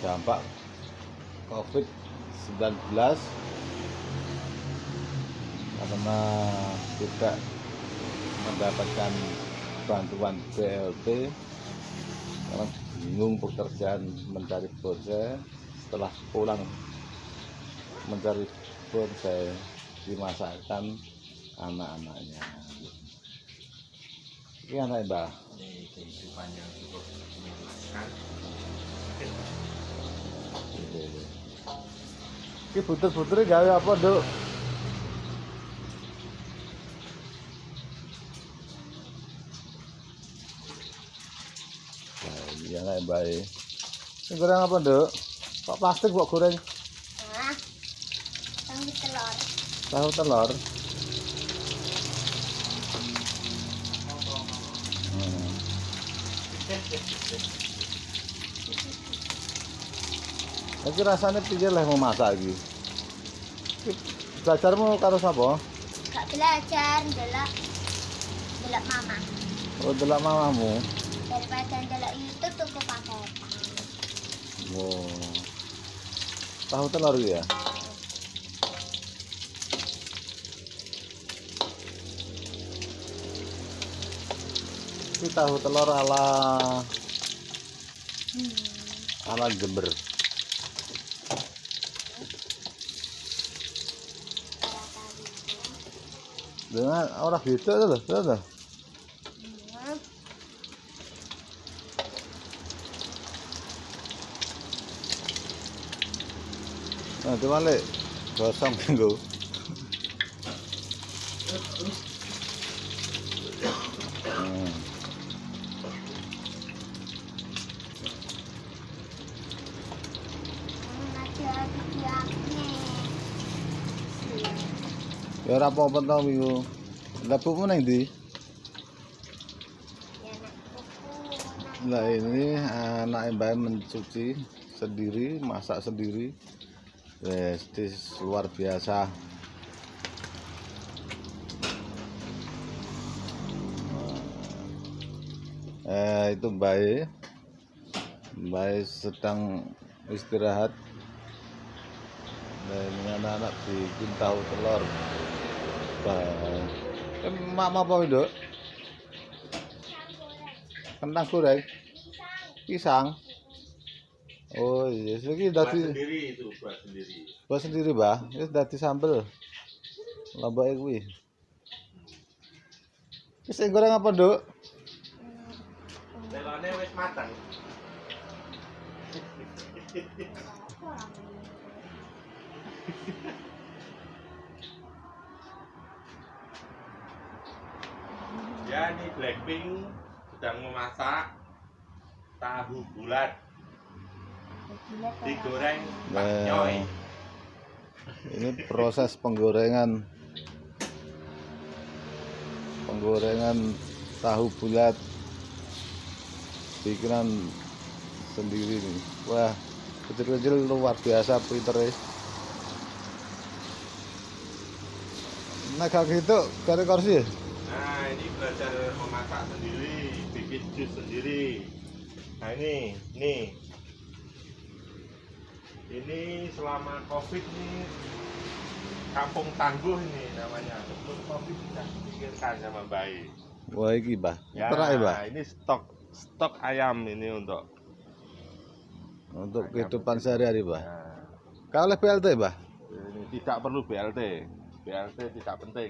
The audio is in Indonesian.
dampak COVID-19 karena tidak mendapatkan bantuan BLT karena bingung pekerjaan mencari bonsai setelah pulang mencari bonsai dimasakkan anak-anaknya. Ini anak mbak? Ini kehidupan yang cukup menyenangkan ini butir-butirnya gawe apa dok Nah, ini anak mbak ini goreng apa dok kok plastik kok goreng? Ah, tahu telur. tahu telur. Hmm. Iki rasanya piye lah mau masak iki? Belajarmu karo sapa? Gak belajar, ndelok ndelok mama. Oh, delok mamamu. Daripada ndelok YouTube tuku paketan. Oh. Tahu telur ya? Ini tahu telur ala Hmm. ala Jember. Dengan orang gitu tuh, tuh, tuh. Nah, itu balik. Gosong minggu. Hmm. Hmm, Ada videonya. Ya ora apa-apa to? Ya nak kuku. Nah ini anak mbak mencuci sendiri, masak sendiri. Wes, this luar biasa. Eh itu. Mbak E sedang istirahat. Ini anak-anak bikin tahu telur. Bah. Eh, mama apa itu? Kentang goreng. Pisang. Oh iya, iki buat dadi sendiri itu buat sendiri buat sendiri, Mbah. Wis dadi sambel. Lombake kuwi. Wis sing goreng apa, Nduk? telurnya wis matang ya ini Blackpink sedang memasak tahu bulat digoreng Nah. Ini proses penggorengan penggorengan tahu bulat bikinan sendiri nih. Wah, kecil-kecil luar biasa pinternya. Nah, kalau gitu, kare kursi. Nah ini belajar memasak sendiri, bikin jus sendiri. Nah ini, nih. Ini selama covid nih kampung tangguh ini namanya. Sebelum covid sudah dipikirkan sama baik. Wah, iki, Mbah. Ya, Perak ya, Mbah? ini stok stok ayam ini untuk. Untuk kehidupan sehari-hari, Mbah. Nah, Kalau BLT, Mbah? ini tidak perlu BLT. BLT tidak penting.